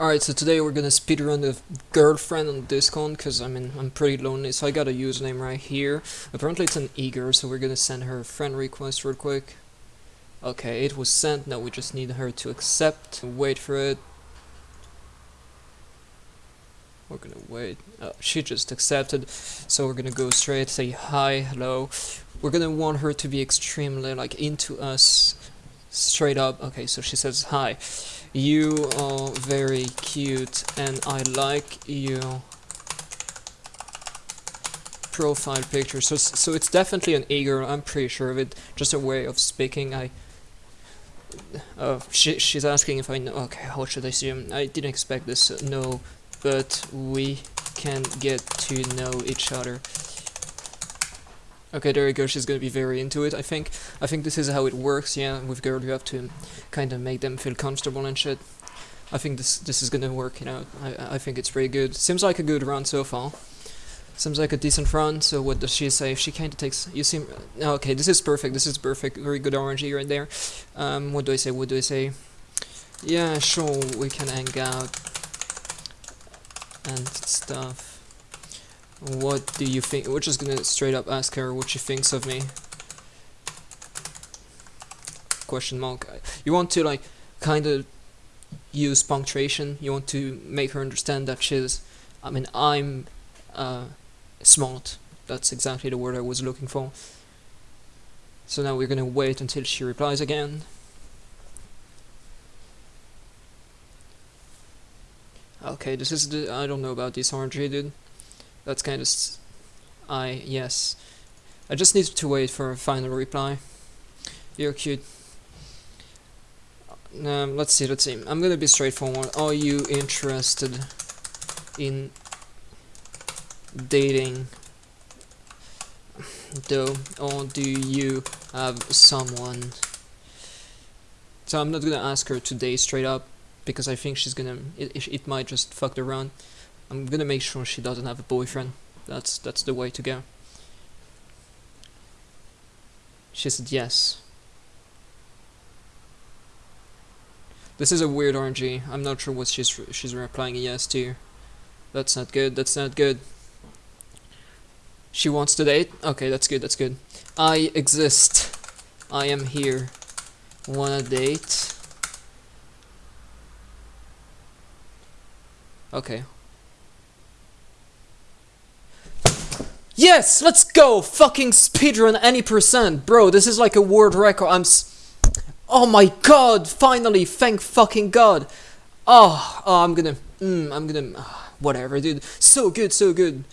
Alright, so today we're gonna speedrun the girlfriend on Discord, because I mean, I'm pretty lonely, so I got a username right here. Apparently it's an eager, so we're gonna send her a friend request real quick. Okay, it was sent, now we just need her to accept, wait for it. We're gonna wait, oh, she just accepted, so we're gonna go straight, say hi, hello. We're gonna want her to be extremely, like, into us, straight up. Okay, so she says hi. You are very cute and I like your profile picture. So, so it's definitely an eager, I'm pretty sure of it. Just a way of speaking. I. Uh, she, she's asking if I know. Okay, how should I assume? I didn't expect this. Uh, no, but we can get to know each other. Okay, there you go, she's gonna be very into it, I think. I think this is how it works, yeah, with girls you have to kind of make them feel comfortable and shit. I think this this is gonna work, you know, I, I think it's pretty good. Seems like a good run so far. Seems like a decent run, so what does she say? She kinda takes, you seem, okay, this is perfect, this is perfect, very good RNG right there. Um, what do I say, what do I say? Yeah, sure, we can hang out and stuff. What do you think? We're just gonna straight up ask her what she thinks of me. Question mark. You want to like kind of use punctuation. You want to make her understand that she's. I mean, I'm uh, smart. That's exactly the word I was looking for. So now we're gonna wait until she replies again. Okay, this is the. I don't know about this RNG, dude. That's kind of... I... yes. I just need to wait for a final reply. You're cute. Um, let's see, let's see. I'm gonna be straightforward. Are you interested in dating though or do you have someone so I'm not gonna ask her today straight up because I think she's gonna it, it might just fuck around I'm gonna make sure she doesn't have a boyfriend. That's that's the way to go. She said yes. This is a weird RNG. I'm not sure what she's she's replying yes to. That's not good. That's not good. She wants to date? Okay, that's good. That's good. I exist. I am here. Wanna date? Okay, Yes, let's go! Fucking speedrun any percent. Bro, this is like a world record. I'm Oh my god, finally, thank fucking god. Oh, oh I'm gonna, mm, I'm gonna, uh, whatever, dude. So good, so good.